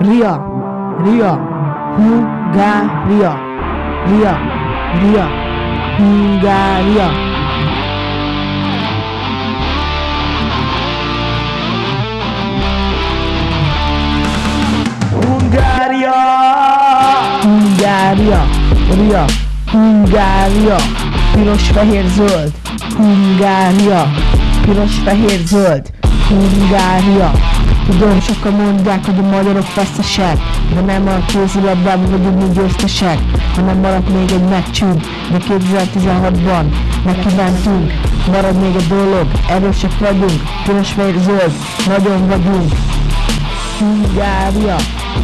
Ria, Ria, Hungária, Ria, Ria, Hungária. Hungária, Hungária, Ria, Hungária, piros, fehér, zöld, Hungária, piros, fehér, zöld, Hungária. Tudom, sokan mondják, hogy a magyarok veszesek, de nem a kézilabdában vagyunk mi győztesek, hanem maradt még egy meccsünk, de 2016-ban nekimentünk, marad még egy dolog, erősek vagyunk, piros, fehér, zöld, nagyon vagyunk. Hungária,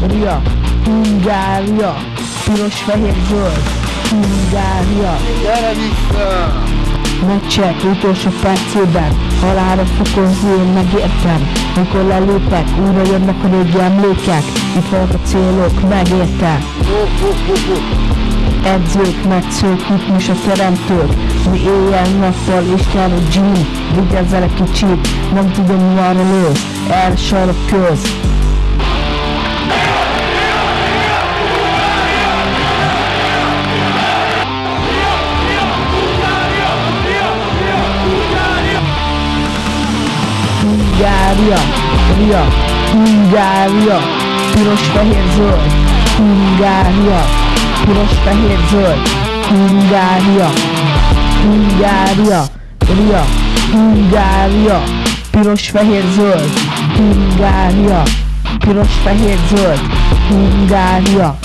Ria, Hungária, piros, fehér, zöld, Hungária. Gyere vissza! Meccsek utolsó percében, halára fokozni én megértem. Mikor lelépek, újra jönnek a régi emlékek, itt vannak a célok, megérte. Edzők, metszők, ritmus a teremtők, mi éjjel-nappal Isten a Jean, vigyázz el egy kicsit, nem tudom mi arra lősz, el sarok köz. Hungária, Ria, Hungária, piros, fehér, zöld, Hungária, piros, fehér, zöld, Hungária, Hungária, Ria, Hungária, piros, fehér, zöld, Hungária, piros, fehér, zöld, Hungária,